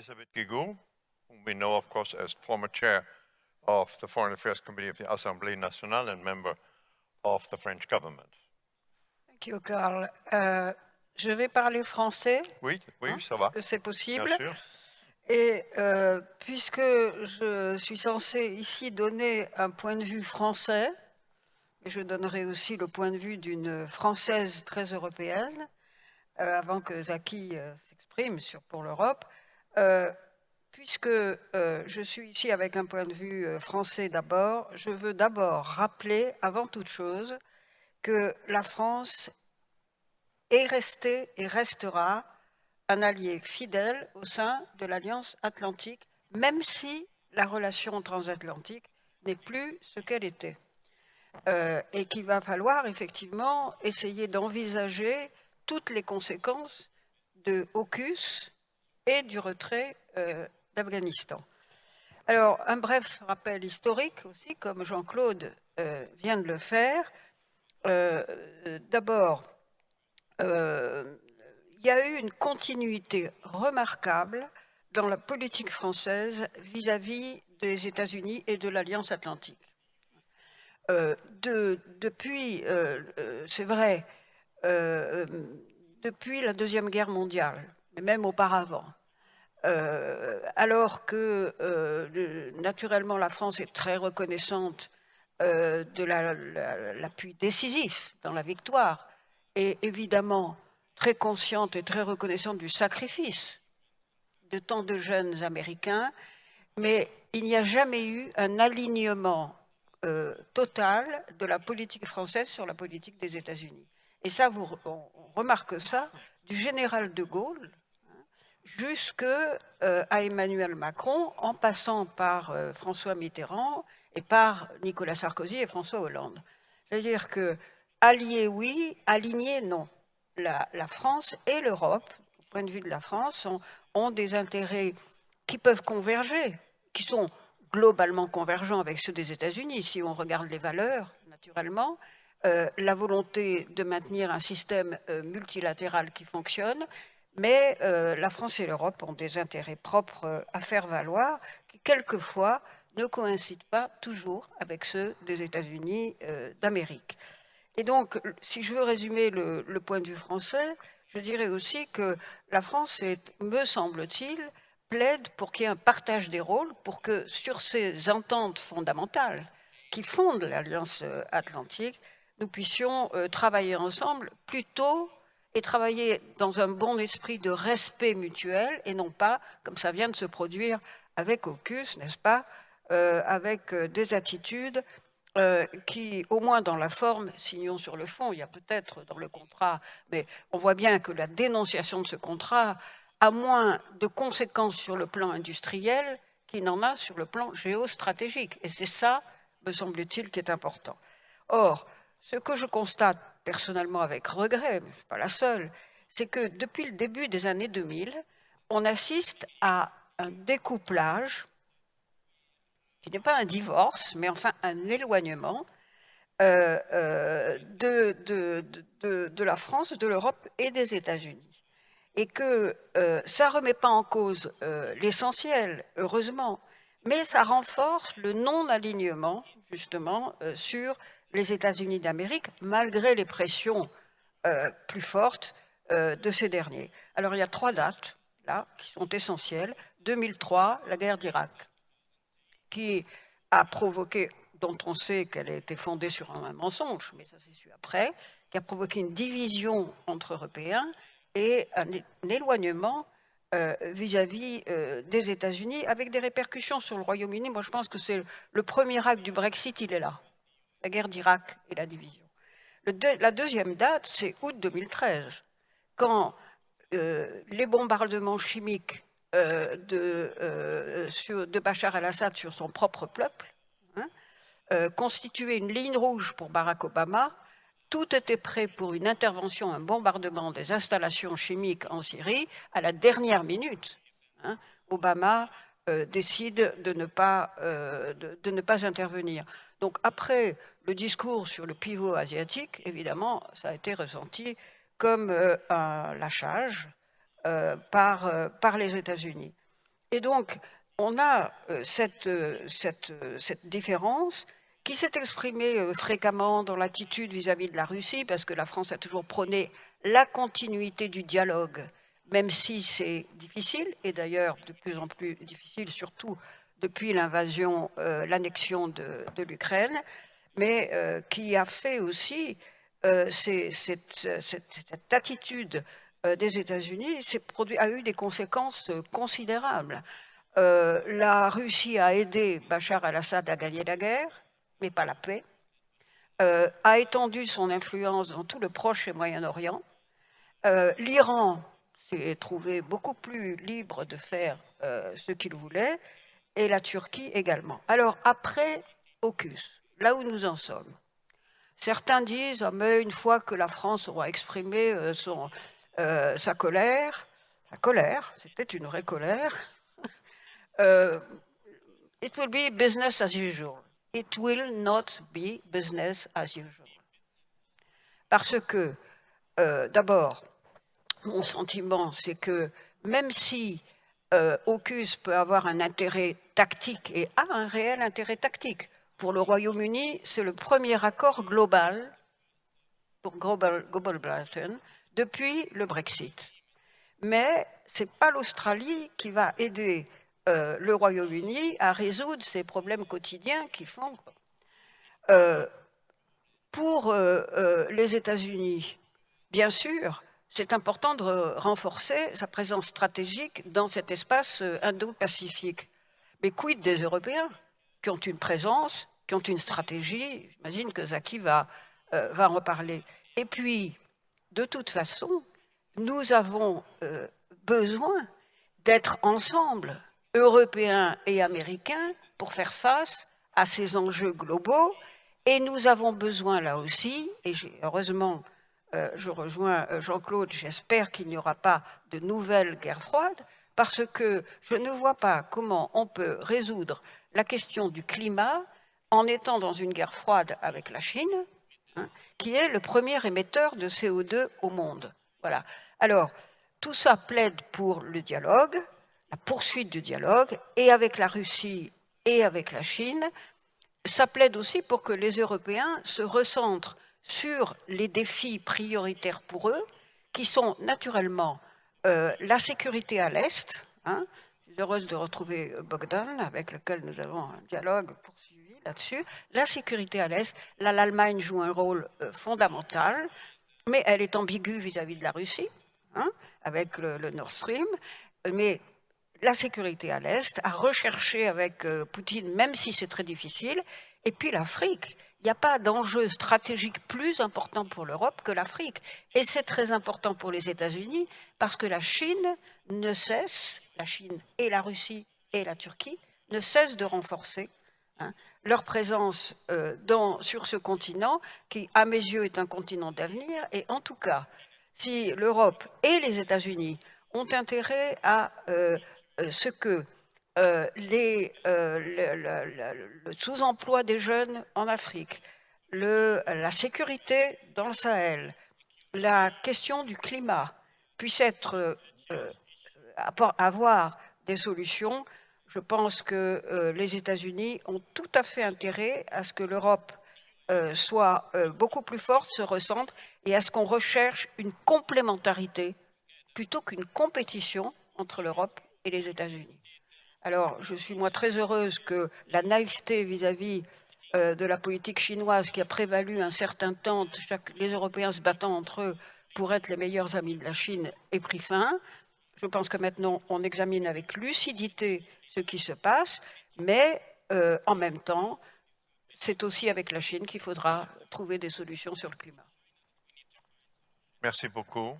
Elisabeth Guigou, whom we know, of course, as former chair of the Foreign Affairs Committee of the Assemblée nationale and member of the French government. Thank you, Carl. Euh, je vais parler français. Oui, oui, hein, ça va. Que c'est possible. Bien sûr. Et euh, puisque je suis censée ici donner un point de vue français, et je donnerai aussi le point de vue d'une Française très européenne, euh, avant que Zaki euh, s'exprime sur pour l'Europe, euh, puisque euh, je suis ici avec un point de vue euh, français d'abord, je veux d'abord rappeler, avant toute chose, que la France est restée et restera un allié fidèle au sein de l'Alliance Atlantique, même si la relation transatlantique n'est plus ce qu'elle était. Et qu'il va falloir effectivement essayer d'envisager toutes les conséquences de AUKUS et du retrait euh, d'Afghanistan. Alors, un bref rappel historique aussi, comme Jean-Claude euh, vient de le faire. Euh, D'abord, il y a eu une continuité remarquable dans la politique française vis-à-vis des États-Unis et de l'Alliance Atlantique. De, depuis, c'est vrai, depuis la Deuxième Guerre mondiale, mais même auparavant, euh, alors que euh, le- naturellement la France est très reconnaissante euh, de la- la- l'appui décisif dans la victoire et évidemment très consciente et très reconnaissante du sacrifice de tant de jeunes Américains, mais il n'y a jamais eu un alignement total de la politique française sur la politique des États-Unis. Et ça, on remarque ça du général de Gaulle jusque euh, Emmanuel Macron, en passant par euh, François Mitterrand et par Nicolas Sarkozy et François Hollande. C'est-à-dire que alliés, oui, alignés, non. La, France et l'Europe, au point de vue de la France, ont, ont des intérêts qui peuvent converger, qui sont globalement convergents avec ceux des États-Unis, si on regarde les valeurs, naturellement, euh, la volonté de maintenir un système euh, multilatéral qui fonctionne, mais euh, la France et l'Europe ont des intérêts propres euh, à faire valoir, qui quelquefois ne coïncident pas toujours avec ceux des États-Unis euh, d'Amérique. Et donc, si je veux résumer le, point de vue français, je dirais aussi que la France, est, me semble-t-il, plaide pour qu'il y ait un partage des rôles, pour que sur ces ententes fondamentales qui fondent l'Alliance Atlantique, nous puissions travailler ensemble plutôt et travailler dans un bon esprit de respect mutuel et non pas, comme ça vient de se produire avec AUKUS, n'est-ce pas, euh, avec euh, des attitudes euh, qui, au moins dans la forme, signons sur le fond, il y a peut-être dans le contrat, mais on voit bien que la dénonciation de ce contrat a moins de conséquences sur le plan industriel qu'il n'en a sur le plan géostratégique. Et c'est ça, me semble-t-il, qui est important. Or, ce que je constate personnellement avec regret, mais je ne suis pas la seule, c'est que depuis le début des années 2000, on assiste à un découplage qui n'est pas un divorce, mais enfin un éloignement euh, euh, de, la France, de l'Europe et des États-Unis. Et que euh, ça ne remet pas en cause l'essentiel, heureusement, mais ça renforce le non-alignement, justement, sur les États-Unis d'Amérique, malgré les pressions euh, plus fortes euh, de ces derniers. Alors il y a trois dates, là, qui sont essentielles. 2003, la guerre d'Irak qui a provoqué, dont on sait qu'elle a été fondée sur un mensonge, mais ça s'est su après, qui a provoqué une division entre Européens et un, éloignement vis-à-vis euh, -vis, euh, des États-Unis, avec des répercussions sur le Royaume-Uni. Moi, je pense que c'est le premier acte du Brexit, il est là, la guerre d'Irak et la division. La deuxième date, c'est août 2013, quand euh, les bombardements chimiques euh, de, euh, de, Bachar el-Assad sur son propre peuple, hein, constituait une ligne rouge pour Barack Obama. Tout était prêt pour une intervention, un bombardement des installations chimiques en Syrie à la dernière minute. Hein. Obama décide de ne, pas, de ne pas intervenir. Donc après le discours sur le pivot asiatique, évidemment, ça a été ressenti comme euh, un lâchage, euh, par, euh, par, les États-Unis. Et donc, on a cette, différence qui s'est exprimée fréquemment dans l'attitude vis-à-vis de la Russie, parce que la France a toujours prôné la continuité du dialogue, même si c'est difficile, et d'ailleurs de plus en plus difficile, surtout depuis l'invasion, l'annexion de l'Ukraine, mais euh, qui a fait aussi euh, cette, cette- cette attitude euh, des États-Unis a eu des conséquences euh, considérables. Euh, la Russie a aidé Bachar al-Assad à gagner la guerre, mais pas la paix, euh, a étendu son influence dans tout le Proche et Moyen-Orient. L'Iran s'est trouvé beaucoup plus libre de faire ce qu'il voulait, et la Turquie également. Alors, après AUKUS, là où nous en sommes, certains disent ah, mais une fois que la France aura exprimé euh, son, euh, sa colère, sa colère, c'était une vraie colère, euh, it will be business as usual. It will not be business as usual. Parce que, d'abord, mon sentiment, c'est que même si AUKUS peut avoir un intérêt tactique et a un réel intérêt tactique, pour le Royaume-Uni, c'est le premier accord global pour Global, depuis le Brexit. Mais ce n'est pas l'Australie qui va aider euh, le Royaume-Uni à résoudre ces problèmes quotidiens qui font. Euh, pour euh, les États-Unis, bien sûr, c'est important de renforcer sa présence stratégique dans cet espace indo-pacifique. Mais quid des Européens qui ont une présence, qui ont une stratégie J'imagine que Zaki va, euh, va en reparler. Et puis, de toute façon, nous avons euh, besoin d'être ensemble, Européens et Américains, pour faire face à ces enjeux globaux. Et nous avons besoin là aussi, et heureusement, euh, je rejoins Jean-Claude, j'espère qu'il n'y aura pas de nouvelle guerre froide, parce que je ne vois pas comment on peut résoudre la question du climat en étant dans une guerre froide avec la Chine, hein, qui est le premier émetteur de CO2 au monde. Voilà. Alors, tout ça plaide pour le dialogue, la poursuite du dialogue, et avec la Russie et avec la Chine. Ça plaide aussi pour que les Européens se recentrent sur les défis prioritaires pour eux, qui sont naturellement euh, la sécurité à l'Est. hein. Je suis heureuse de retrouver Bogdan, avec lequel nous avons un dialogue poursuivi là-dessus. La sécurité à l'Est, là, l'Allemagne joue un rôle euh, fondamental, mais elle est ambiguë vis-à-vis de la Russie, hein, avec le, Nord Stream. Mais la sécurité à l'Est, à rechercher avec euh, Poutine, même si c'est très difficile. Et puis l'Afrique. Il n'y a pas d'enjeu stratégique plus important pour l'Europe que l'Afrique. Et c'est très important pour les États-Unis parce que la Chine ne cesse, la Chine et la Russie et la Turquie, ne cessent de renforcer leur présence euh, sur ce continent qui, à mes yeux, est un continent d'avenir. Et en tout cas, si l'Europe et les États-Unis ont intérêt à euh, euh, ce que le, sous-emploi des jeunes en Afrique, la sécurité dans le Sahel, la question du climat puissent être, avoir des solutions, je pense que euh, les États-Unis ont tout à fait intérêt à ce que l'Europe euh, soit euh, beaucoup plus forte, se recentre, et à ce qu'on recherche une complémentarité plutôt qu'une compétition entre l'Europe et les États-Unis. Alors, je suis moi très heureuse que la naïveté vis-à-vis de la politique chinoise qui a prévalu un certain temps, les Européens se battant entre eux pour être les meilleurs amis de la Chine, ait pris fin. Je pense que maintenant, on examine avec lucidité ce qui se passe, mais euh, en même temps, c'est aussi avec la Chine qu'il faudra trouver des solutions sur le climat. Merci beaucoup.